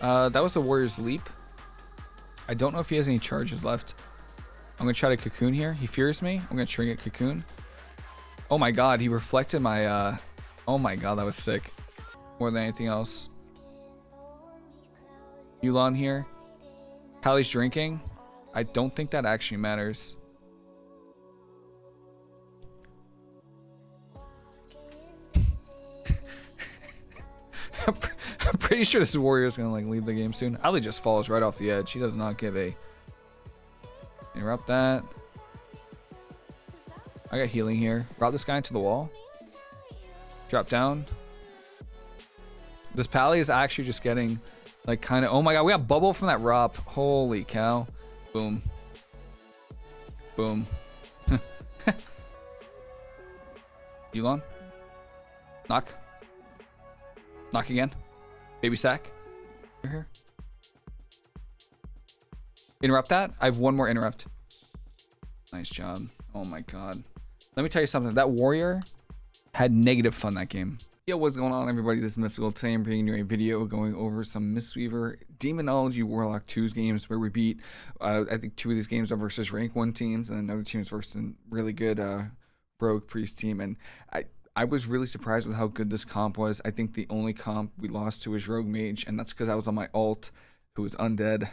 Uh, that was the Warrior's Leap. I don't know if he has any charges left. I'm going to try to Cocoon here. He fears me. I'm going to Trinket Cocoon. Oh my god, he reflected my... Uh... Oh my god, that was sick. More than anything else. Yulon here. Hallie's drinking. I don't think that actually matters. Pretty sure this warrior is gonna like leave the game soon. Ali just falls right off the edge. She does not give a interrupt that. I got healing here. Route this guy into the wall. Drop down. This pally is actually just getting like kind of. Oh my god, we got bubble from that Rop. Holy cow! Boom. Boom. Elon. Knock. Knock again. Baby sack. Here. Interrupt that. I have one more interrupt. Nice job. Oh my god. Let me tell you something. That warrior had negative fun that game. Yo, what's going on everybody? This is Mystical. Today I'm bringing you a video going over some Mistweaver Demonology Warlock 2's games where we beat, uh, I think two of these games are versus rank 1 teams and another team's versus a really good uh, Rogue Priest team. And I, I was really surprised with how good this comp was. I think the only comp we lost to was Rogue Mage, and that's because I was on my alt, who was undead,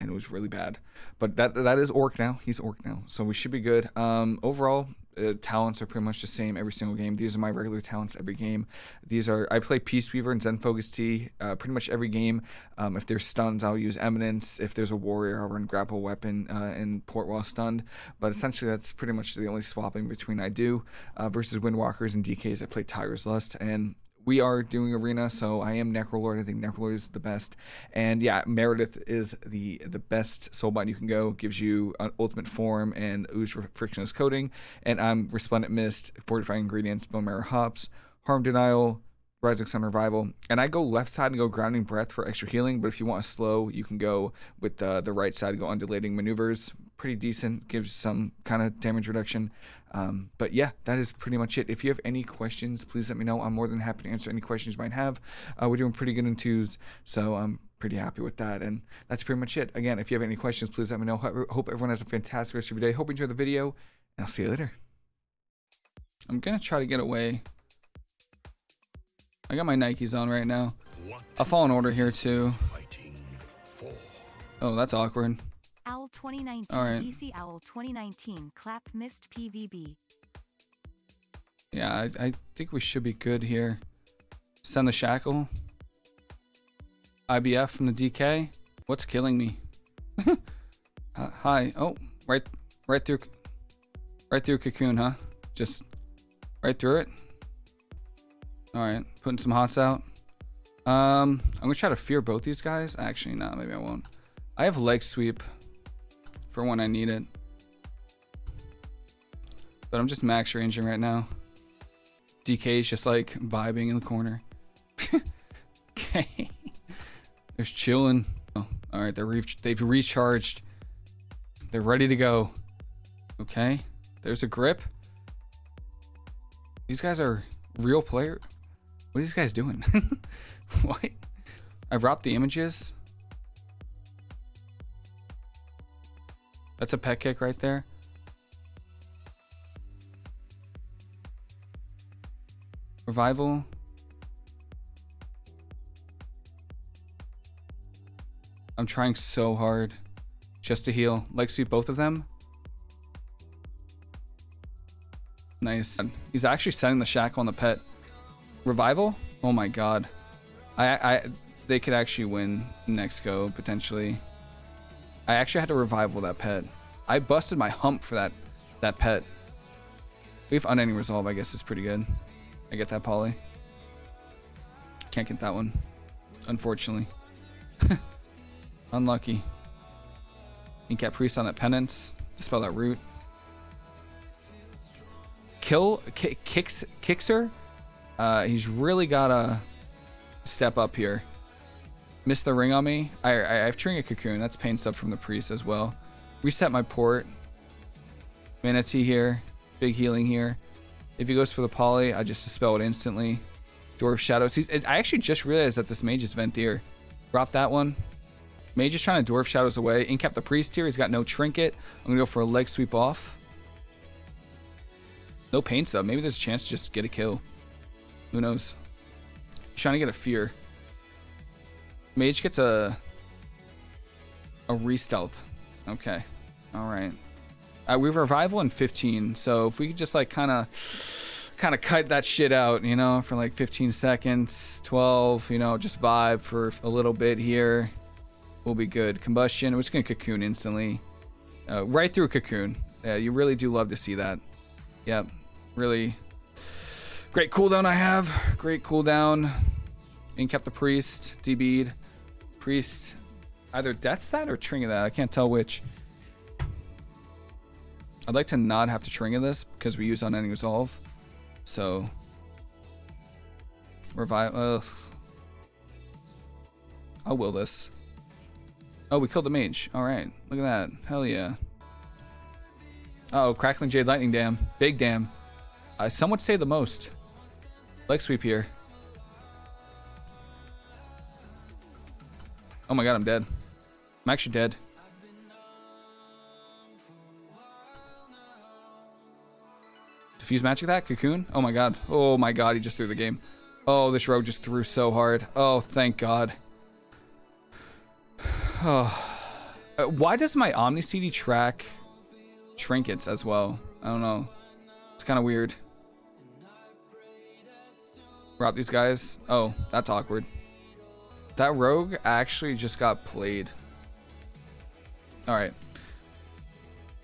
and it was really bad. But that that is Orc now. He's Orc now, so we should be good. Um, overall, uh, talents are pretty much the same every single game. These are my regular talents every game. These are I play Peace Weaver and Zen Focus Tea uh, pretty much every game. Um, if there's stuns, I'll use Eminence. If there's a warrior, I'll run Grapple Weapon uh, and Port while stunned. But essentially, that's pretty much the only swapping between I do uh, versus Windwalkers and DKs. I play Tiger's Lust and we are doing arena, so I am Necrolord. I think Necrolord is the best, and yeah, Marileth is the the best soulbind you can go. Gives you an ultimate form and ooze frictionless coating, and I'm Resplendent Mist, fortifying ingredients, bone marrow hops, harm denial, Rising Sun Revival. And I go left side and go Grounding Breath for extra healing, but if you want a slow, you can go with the, the right side, go undulating maneuvers. Pretty decent, gives some kind of damage reduction. Um, but yeah, that is pretty much it. If you have any questions, please let me know. I'm more than happy to answer any questions you might have. Uh, we're doing pretty good in twos, so I'm pretty happy with that. And that's pretty much it. Again, if you have any questions, please let me know. Hope everyone has a fantastic rest of your day. Hope you enjoy the video, and I'll see you later. I'm going to try to get away I got my Nikes on right now. I'll fall in order here too. Oh, that's awkward. Owl 2019 All right. EC Owl 2019 clap missed PVB. Yeah, I, I think we should be good here. Send the shackle. IBF from the DK. What's killing me? uh, hi. Oh, right, right through, right through cocoon, huh? Just right through it. All right, putting some hots out. Um, I'm gonna try to fear both these guys. Actually, no, maybe I won't. I have leg sweep for when I need it. But I'm just max ranging right now. DK is just like vibing in the corner. okay. There's chilling. Oh, all right. They're re they've recharged. They're ready to go. Okay. There's a grip. These guys are real player. What are these guys doing? what? I've wrapped the images. That's a pet kick right there. Revival. I'm trying so hard just to heal. Leg sweep both of them. Nice. He's actually setting the shackle on the pet. Revival? Oh my god. I, I, they could actually win next go, potentially. I actually had to revival that pet. I busted my hump for that, that pet. We have unending resolve, I guess is pretty good. I get that poly. Can't get that one. Unfortunately. Unlucky. Incap Priest on that penance. Dispel that root. Kill kicks kicks her uh, he's really got to step up here. Missed the ring on me. I, I, I have Trinket Cocoon. That's pain stuff from the priest as well. Reset my port. Manatee here. Big healing here. If he goes for the poly, I just dispel it instantly. Door of Shadows. He's, I actually just realized that this mage is Venthyr. Drop that one. Mage is trying to Door of Shadows away. Incap the Priest here. He's got no Trinket. I'm going to go for a leg sweep off. No pain supp. Maybe there's a chance to just get a kill. Who knows? He's trying to get a Fear. Mage gets a... A Restealth. Okay. Alright. Uh, we have Revival in 15, so if we could just like kind of kind of cut that shit out, you know, for like 15 seconds, 12, you know, just vibe for a little bit here. We'll be good. Combustion, we're just to cocoon instantly. Uh, right through cocoon. Yeah, you really do love to see that. Yep, really great cooldown I have. Great cooldown. Incap the Priest, DB'd. Priest, either Death Stat or Trinket that. I can't tell which. I'd like to not have to Trinket this because we use unending resolve. So revive. Ugh. I'll will this. Oh, we killed the mage. All right, look at that. Hell yeah. oh, crackling jade lightning dam. Big dam. Uh, some would say the most. Leg sweep here. Oh my god, I'm dead. I'm actually dead. Diffuse magic that? Cocoon? Oh my god. Oh my god, he just threw the game. Oh, this rogue just threw so hard. Oh, thank god. Oh. Why does my Omni CD track trinkets as well? I don't know. It's kind of weird. Rob these guys. Oh, that's awkward. That rogue actually just got played. Alright.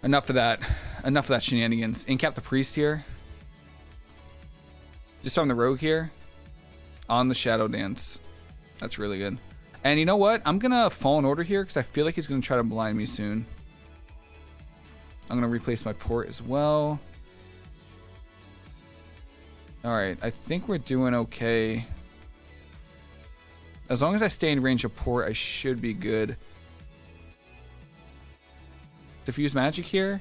Enough of that. Enough of that shenanigans. Incap the priest here. Just on the rogue here. On the shadow dance. That's really good. And you know what? I'm gonna fall in order here because I feel like he's gonna try to blind me soon. I'm gonna replace my port as well. Alright, I think we're doing okay. As long as I stay in range of port, I should be good. Diffuse magic here.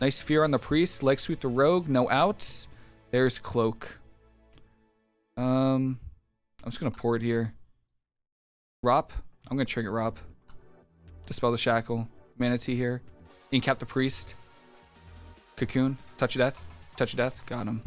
Nice fear on the priest. Leg sweep the rogue. No outs. There's cloak. Um, I'm just gonna pour it here. Rop. I'm gonna trigger Rop. Dispel the shackle. Manatee here. Incap the priest. Cocoon. Touch of death. Touch of death. Got him.